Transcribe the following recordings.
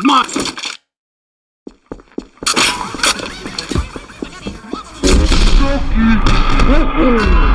My Sucky!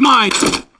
Mine.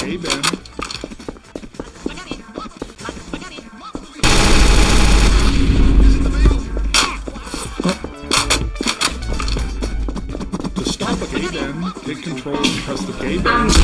Hey, Ben. Oh. To stop a gay bend, hit control and press the gay bend.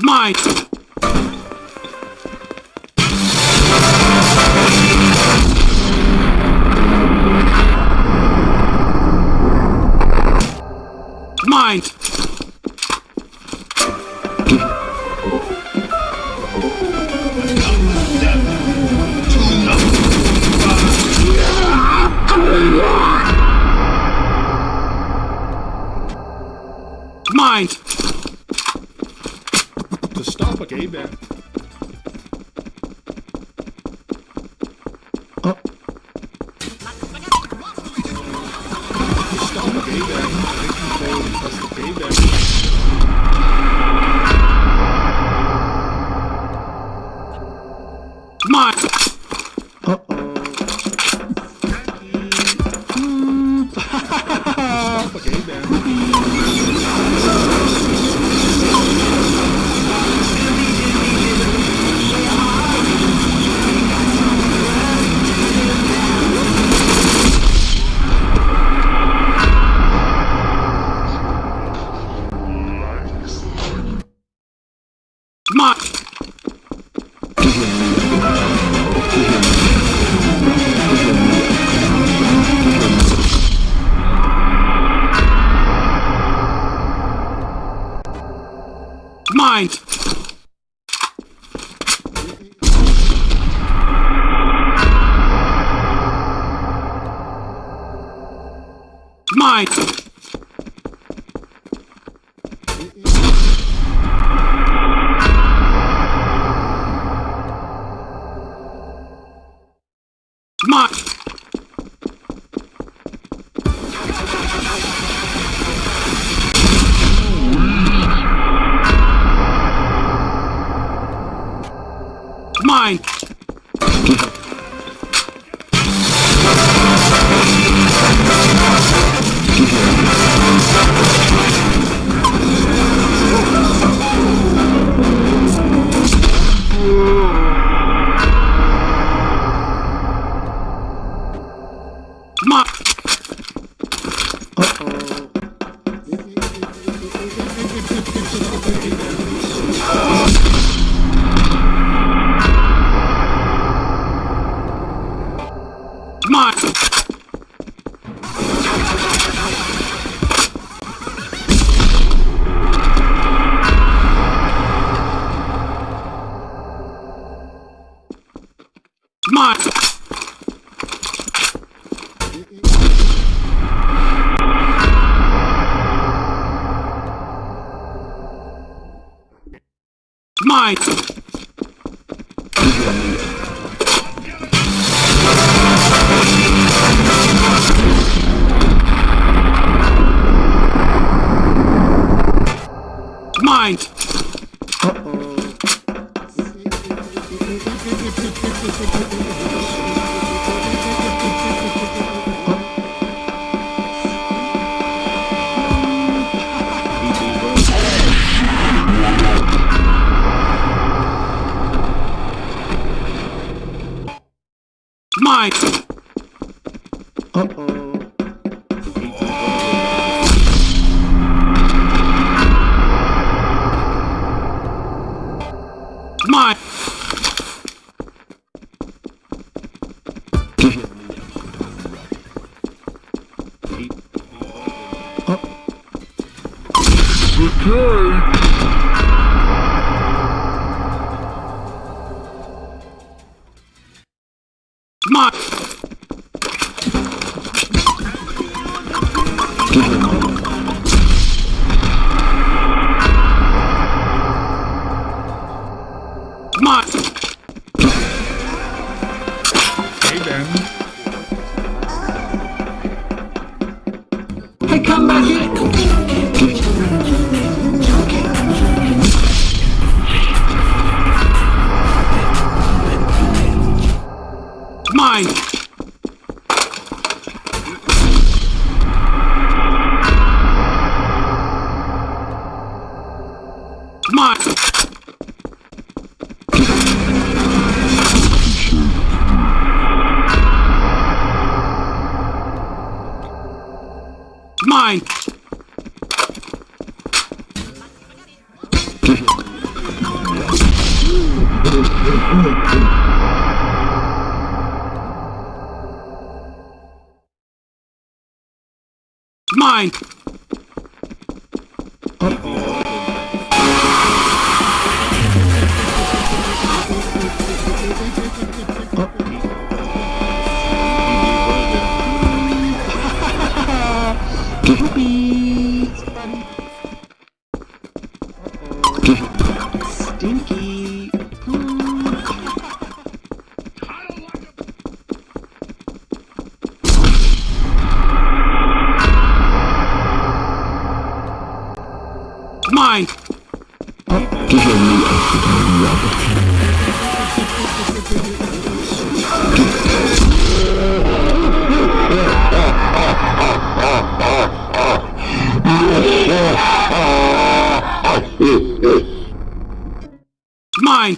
My. night. night. Mine!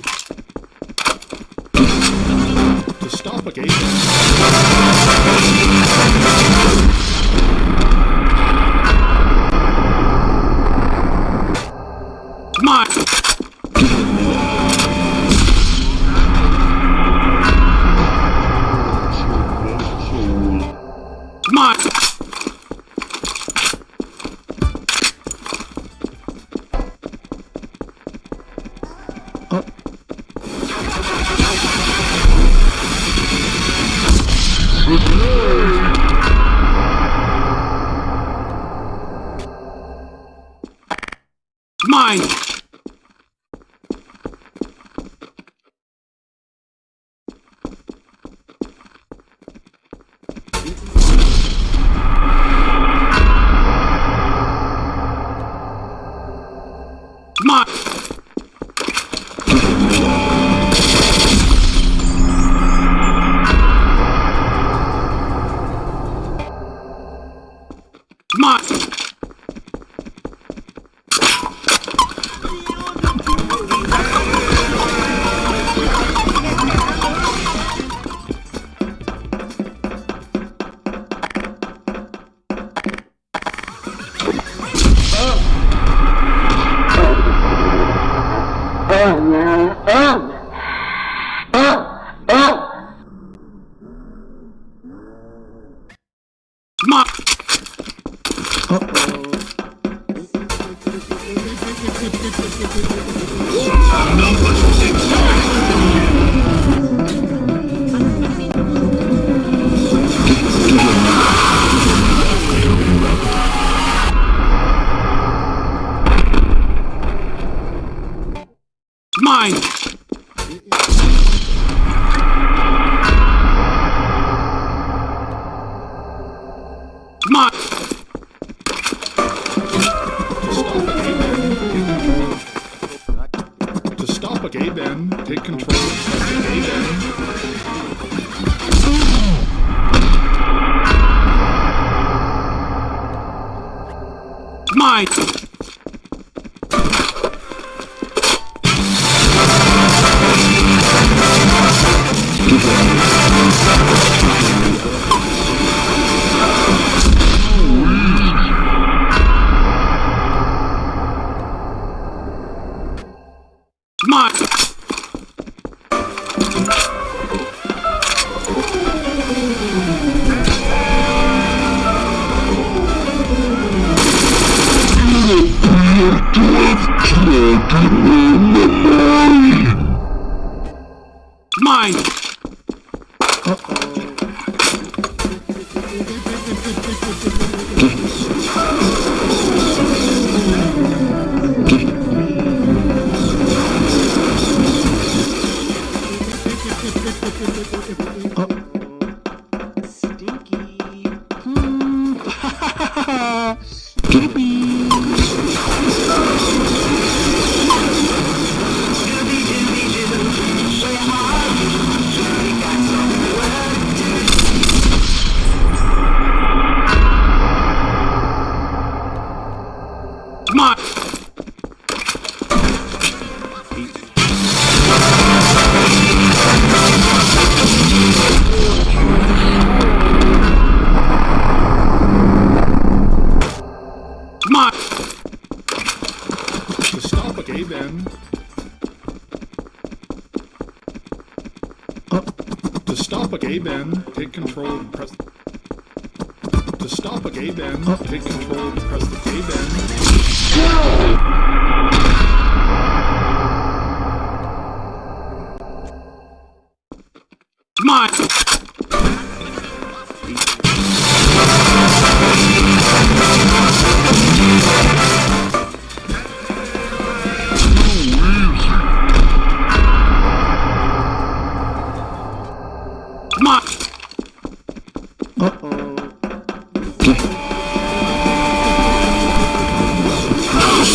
To stop a game. Come on. Uh-oh.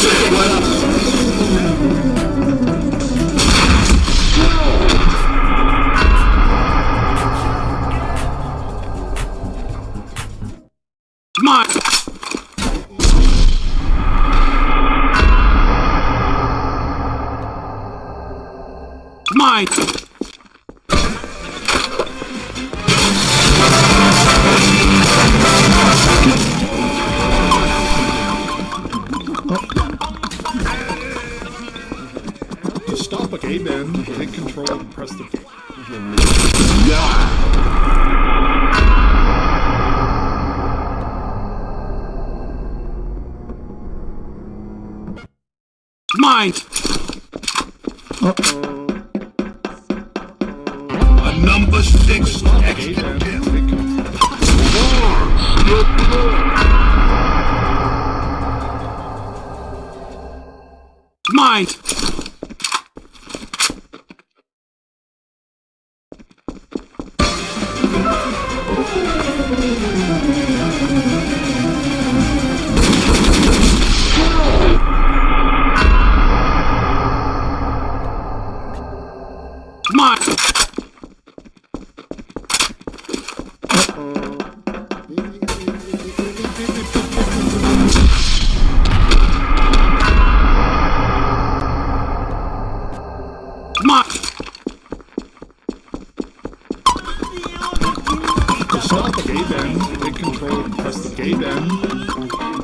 se My Shut the gate end, take control and press the gate end.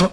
あっ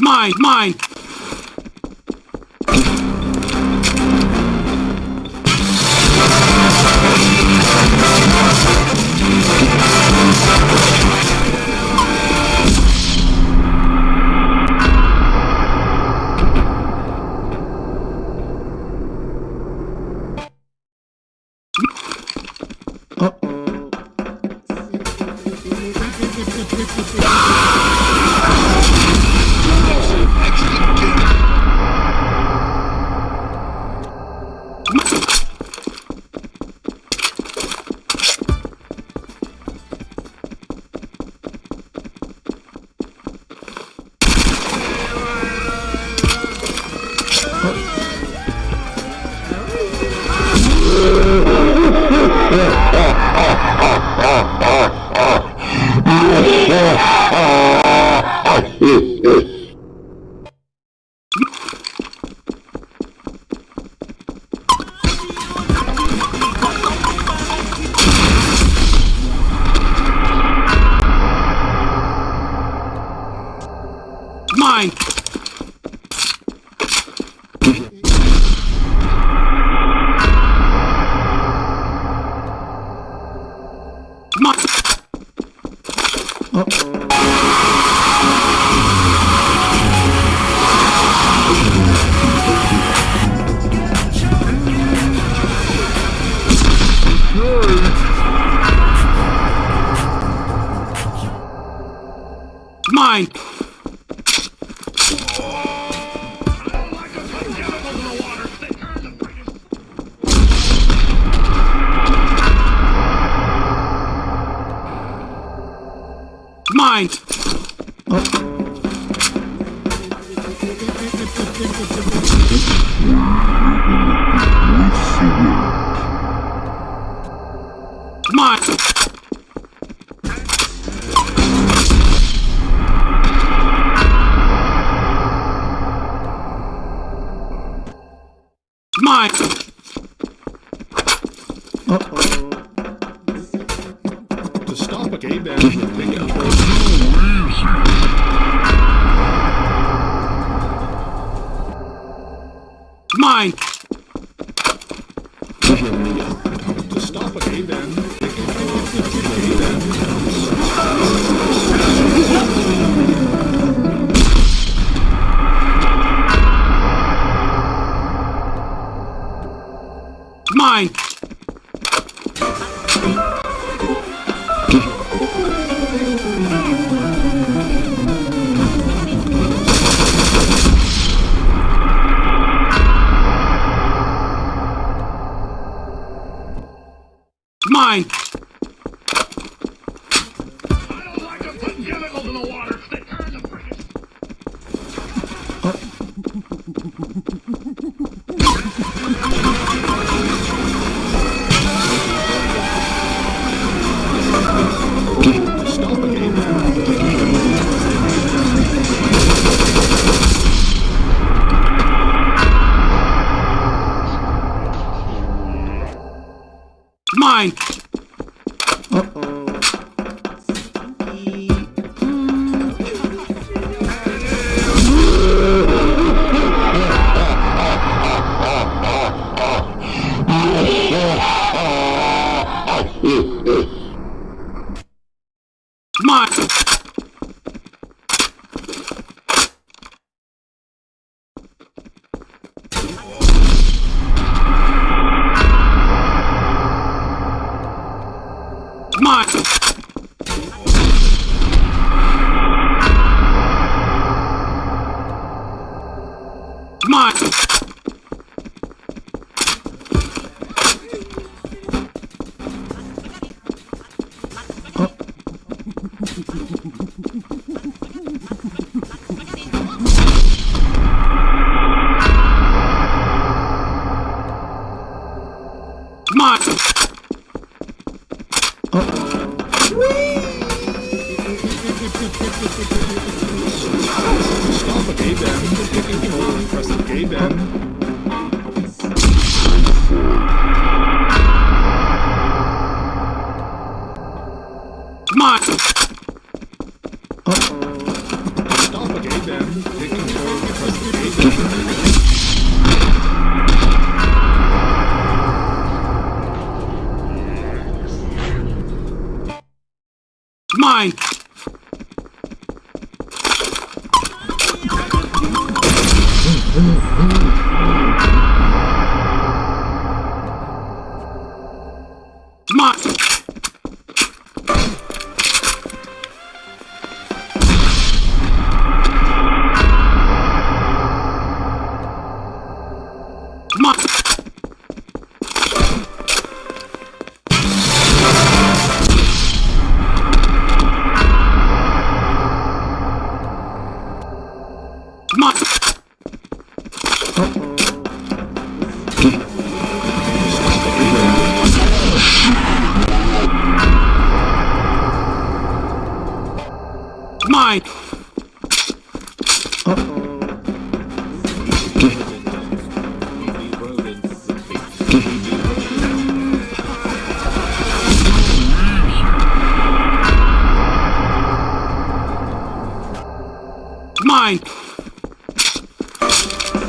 mine, mine. mind Mine! I don't like to put chemicals in the water. They turn the freaking... Uh,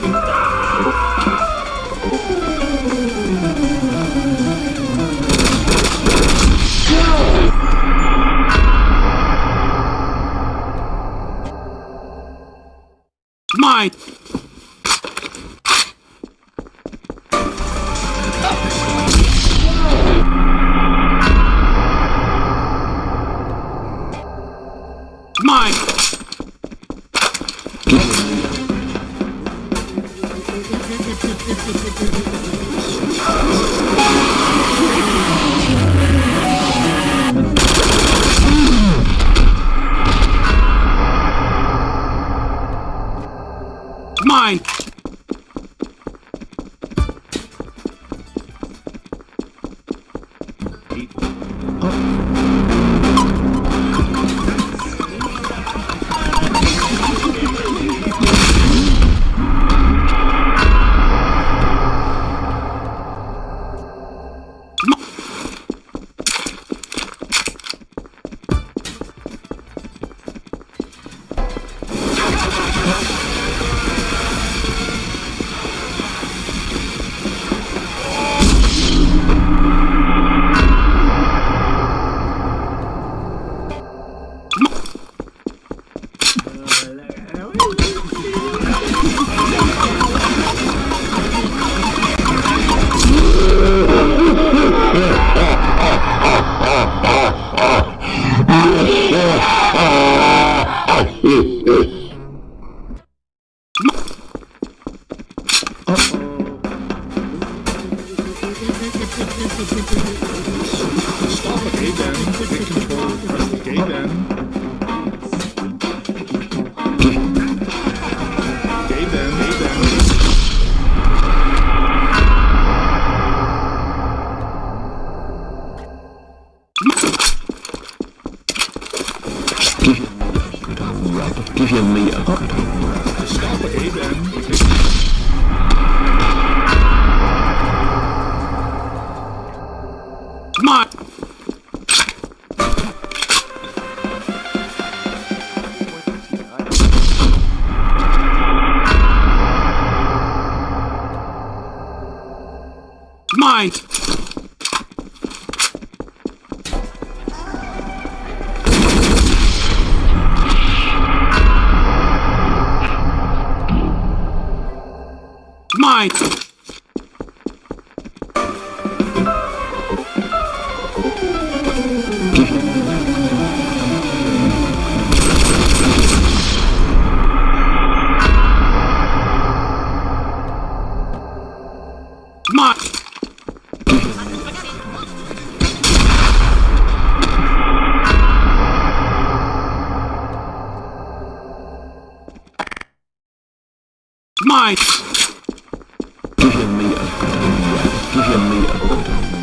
Pintar. mine. Give me a good idea. Give me a good idea.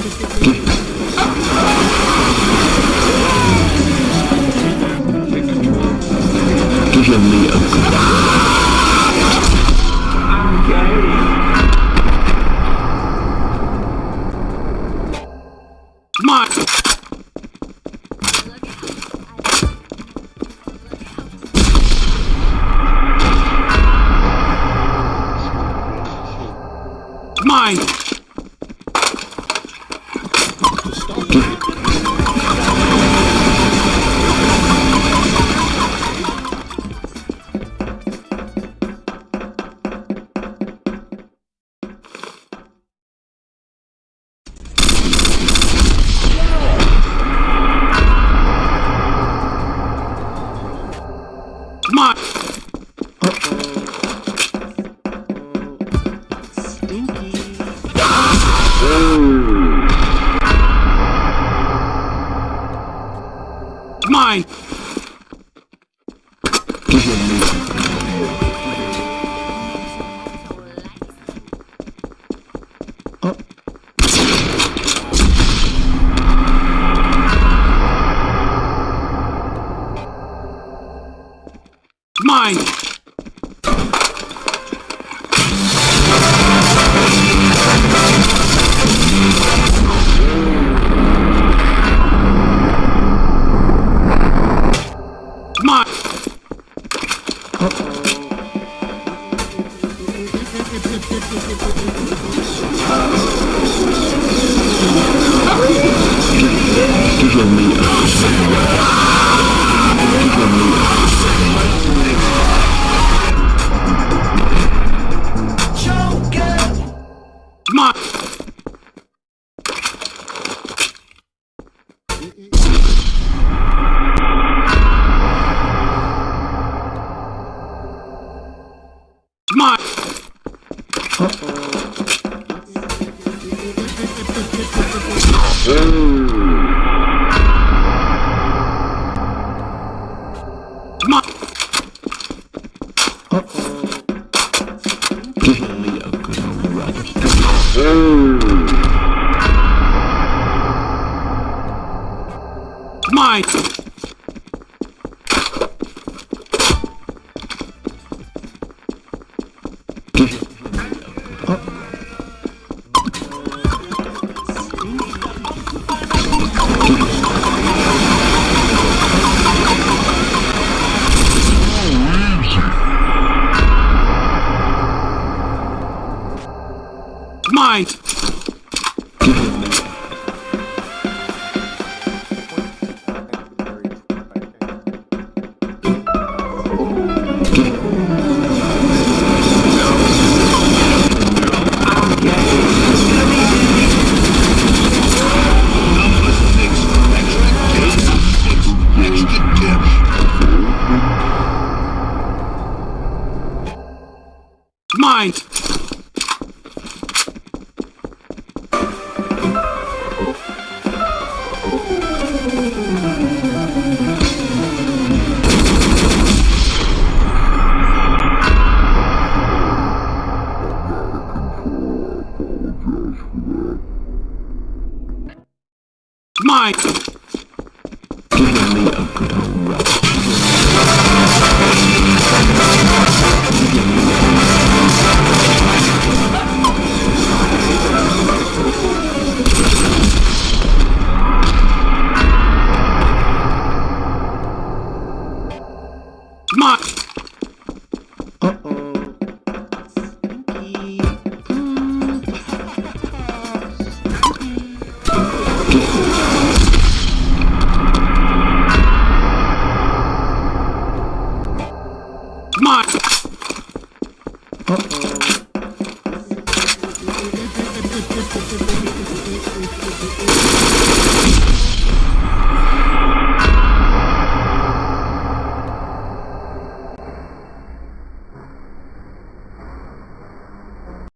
Give me a good Mine.